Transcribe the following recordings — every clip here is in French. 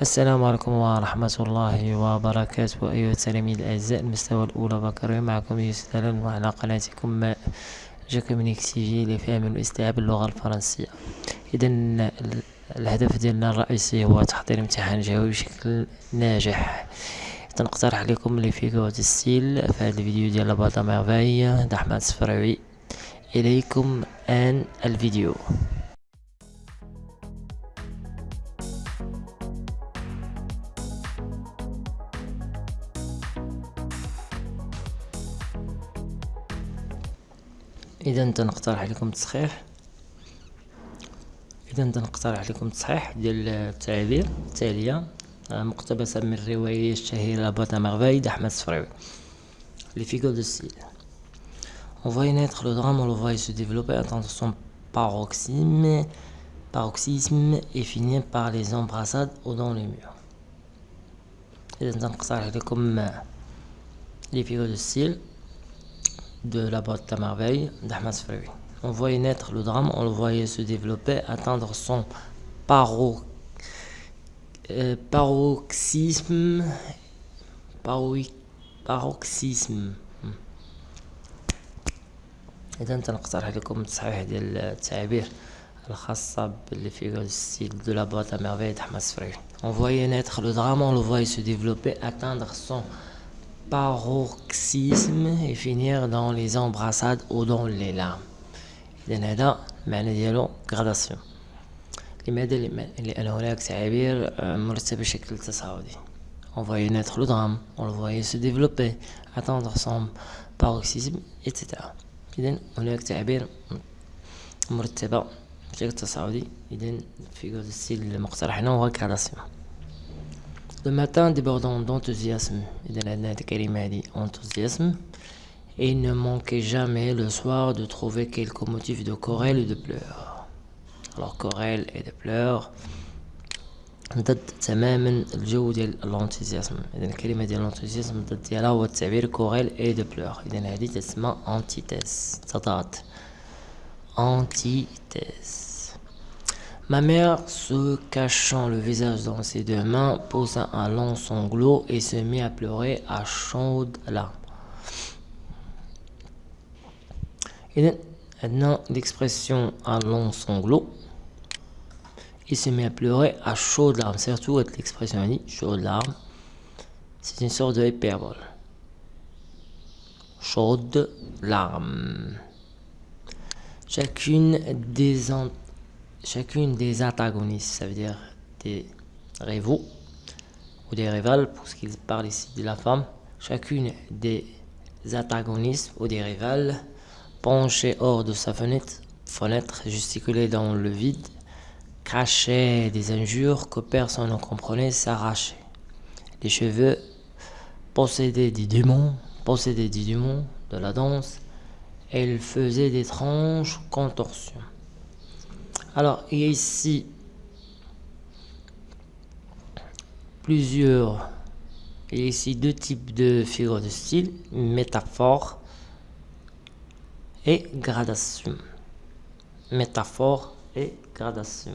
السلام عليكم ورحمة الله وبركاته أيها التلاميذ الأعزاء المستوى الأولى بكالوريا معكم يوسف وعلى قناتكم جاكومينيك تي في لفهم واستيعاب اللغة الفرنسية. إذا الهدف ديالنا الرئيسي هو تحضير امتحان جوي بشكل ناجح. تنقترح لكم لي فيغور دو ستيل في هذا الفيديو ديال لاباطا ميرفاي. دحمد الصفراوي إليكم الآن الفيديو. اذا تنقترح لكم التصحيح اذا تنقترح لكم التصحيح ديال التعابير التاليه مقتبسه من الروايه الشهيره لاباتا ميرفاي d'Ahmed الصفراوي les figures de style on voit naître le drame on le voit se développer atteindre son paroxysme paroxysme et finir par les embrassades ou dans les murs اذا تنقترح لكم les figures de style de la boîte à merveille d'Ahmed Sfraoui. On voyait naître le drame, on le voyait se développer, atteindre son paro, euh, paroxysme, paro, paroxysme. إذا تنقترح لكم تصحيح ديال التعابير الخاصة باللي في ستيل دو لا بوات à merveille d'Ahmed Sfraoui. On voyait naître le drame, on le voyait se développer, atteindre son paroxysme et finir dans les embrassades ou dans les larmes إذن هذا المعنى ديالو غراداسيون لماذا لأن هناك تعابير مرتبة بشكل تصاعدي on voyait naître le drame on le voyait se développer atteindre son paroxysme etc إذن هناك تعابير مرتبة بشكل تصاعدي إذن في الستيل المقترح هنا هو غراداسيون Le matin débordant d'enthousiasme, enthousiasme, et il ne manquait jamais le soir de trouver quelques motifs de querelle et de pleurs. Alors querelle et de pleurs ضد تماما الجو ديال الانثوزياسم اذا الكلمه ديال الانثوزياسم ضد ديالها هو التعبير كوريل اي دو بلور اذا هذه تسمى انتيتيز تضاد انتيتيز Ma mère, se cachant le visage dans ses deux mains, posa un long sanglot et se mit à pleurer à chaudes larmes. Et maintenant, l'expression un long sanglot, il se met à pleurer à chaudes larmes. Surtout avec l'expression dit chaudes larmes, c'est une sorte de hyperbole. Chaudes larmes. Chacune des chacune des antagonistes, ça veut dire des rivaux ou des rivales, pour ce qu'il parle ici de la femme, chacune des antagonistes ou des rivales penchait hors de sa fenêtre, fenêtre gesticulait dans le vide, crachait des injures que personne ne comprenait, s'arrachait. Les cheveux possédaient des démons, possédaient des démons de la danse, elle faisait d'étranges contorsions. Alors, il y a ici plusieurs, il y a ici deux types de figures de style, métaphore et gradation. Métaphore et gradation.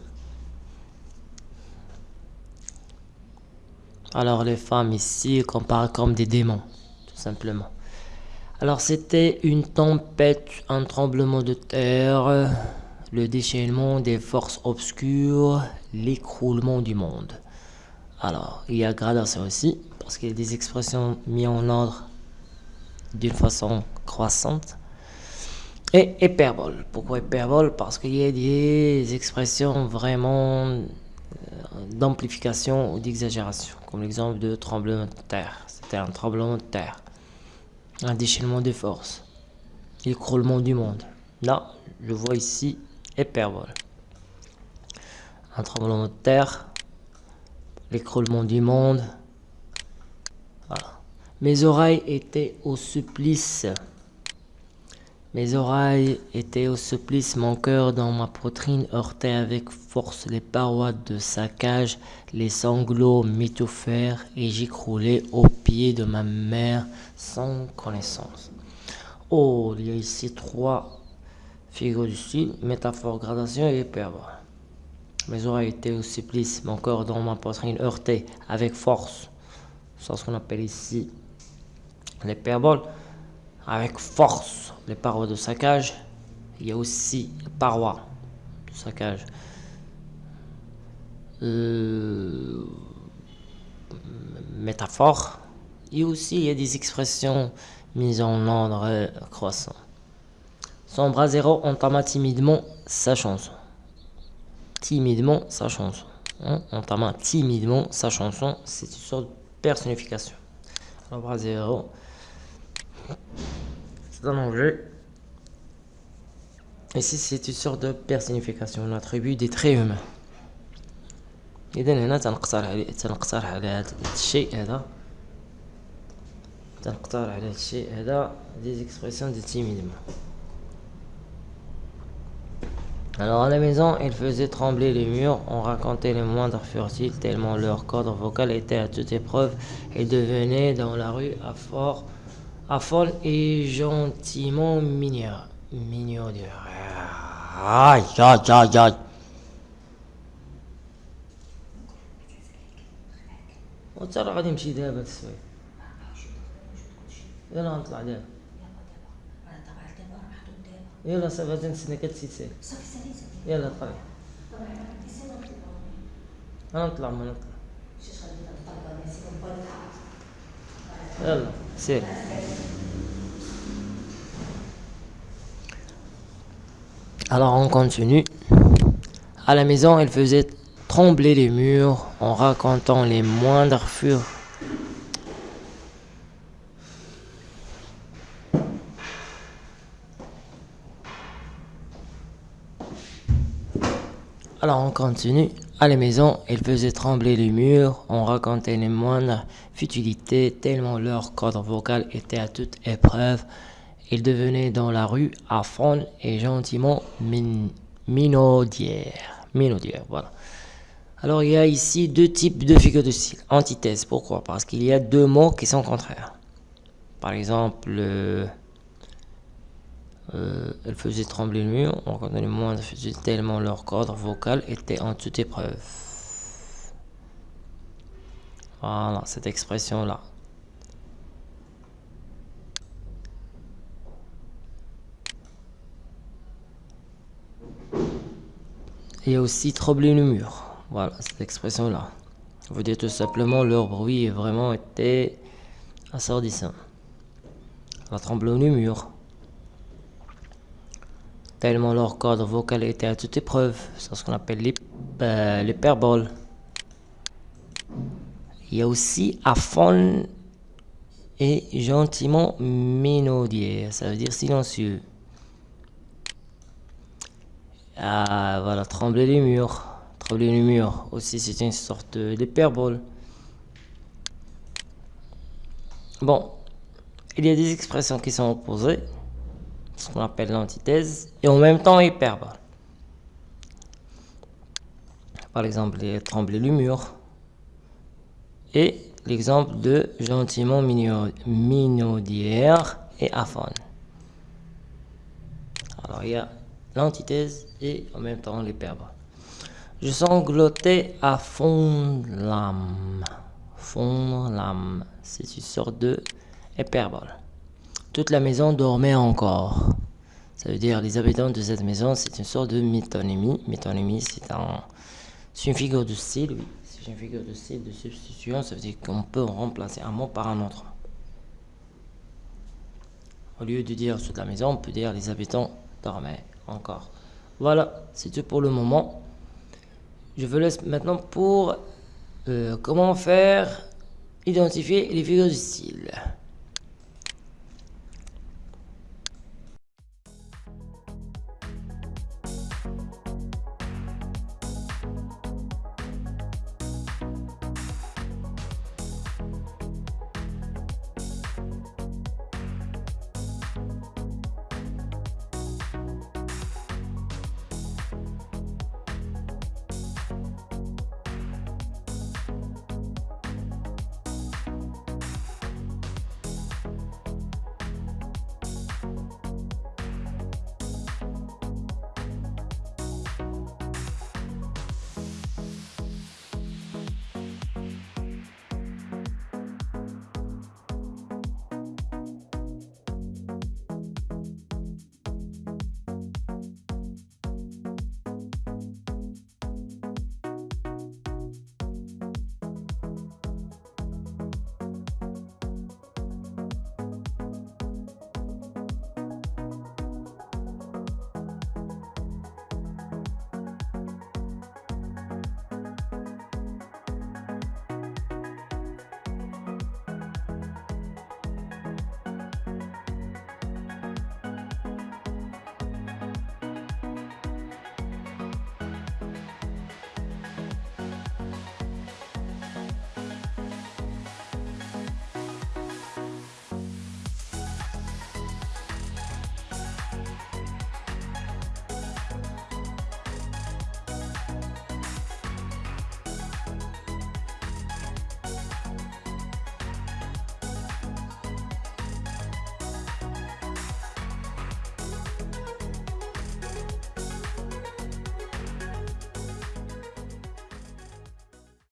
Alors les femmes ici comparent comme des démons, tout simplement. Alors c'était une tempête, un tremblement de terre, le déchaînement des forces obscures, l'écroulement du monde. Alors, il y a gradation aussi, parce qu'il y a des expressions mises en ordre d'une façon croissante. Et hyperbole. Pourquoi hyperbole? Parce qu'il y a des expressions vraiment euh, d'amplification ou d'exagération, comme l'exemple de tremblement de terre. C'était un tremblement de terre, un déchaînement des forces, l'écroulement du monde. Là, je vois ici hyperbole. Un tremblement de terre, l'écroulement du monde. Mes oreilles étaient au supplice. Mes oreilles étaient au supplice, mon cœur dans ma poitrine heurtait avec force les parois de sa cage, les sanglots m'étouffèrent et j'écroulais au pied de ma mère sans connaissance. Oh, il y a ici trois figure du style, métaphore, gradation et hyperbole. Mes oreilles étaient au supplice, mon corps dans ma poitrine heurté avec force. C'est ce qu'on appelle ici l'hyperbole. Avec force, les parois de saccage. Il y a aussi les parois de saccage. Euh, métaphore. Et aussi, il y a des expressions mises en ordre croissant. Son bras zéro entama timidement sa chanson. Timidement sa chanson. Hein? Entama timidement sa chanson, c'est une sorte de personnification. Son bras zéro, c'est un objet. Ici, c'est une sorte de personnification, un attribut des traits humains. اذا هنا تنقترح على تنقترح على هذا الشيء هذا تنقترح على هذا الشيء هذا des expressions de timidement alors à la maison ils faisaient trembler les murs on racontait les moindres furtifs tellement leur cadre vocal était à toute épreuve et devenaient dans la rue à fort à folle et gentiment mignon mignon aïe aïe aïe aïe وترى غادي نمشي دابا السويد يلا غنطلع دابا يلا صافي غادي نتسنى كتسيت سير يلا طلعي انا نطلع ما نطلع يلا سير Alors on continue. À la maison, elle faisait trembler les murs en racontant les moindres furs. continue. À la maison, ils faisaient trembler les murs, on racontait les moindres futilités, tellement leur cadre vocal était à toute épreuve. Ils devenaient dans la rue fond et gentiment min. Minaudières, voilà. Alors il y a ici deux types de figures de style. Antithèse, pourquoi? Parce qu'il y a deux mots qui sont contraires. Par exemple, euh, elle faisait trembler le mur, on reconnaît les moindres tellement leur cadre vocal était en toute épreuve. Voilà, cette expression-là. A aussi trembler le mur. Voilà, cette expression-là. Vous dites tout simplement leur bruit vraiment été assourdissant. La tremblant du mur. Tellement leur cadre vocal était à toute épreuve. C'est ce qu'on appelle l'hyperbole. Il y a aussi fond et gentiment mélodieux. Ça veut dire silencieux. Ah, voilà, trembler les murs les murs aussi c'est une sorte d'hyperbole. Bon, il y a des expressions qui sont opposées, ce qu'on appelle l'antithèse, et en même temps hyperbole. Par exemple, les le mur, et l'exemple de gentiment minaudière et aphone. Alors il y a l'antithèse et en même temps l'hyperbole. Je sanglotais à fond l'âme. Fond l'âme. C'est une sorte de hyperbole. Toute la maison dormait encore. Ça veut dire les habitants de cette maison, c'est une sorte de métonymie. Métonymie, c'est un, une figure de style, oui. C'est une figure de style de substitution. Ça veut dire qu'on peut remplacer un mot par un autre. Au lieu de dire toute la maison, on peut dire les habitants dormaient encore. Voilà, c'est tout pour le moment je vous laisse maintenant pour euh, comment faire identifier les figures du style.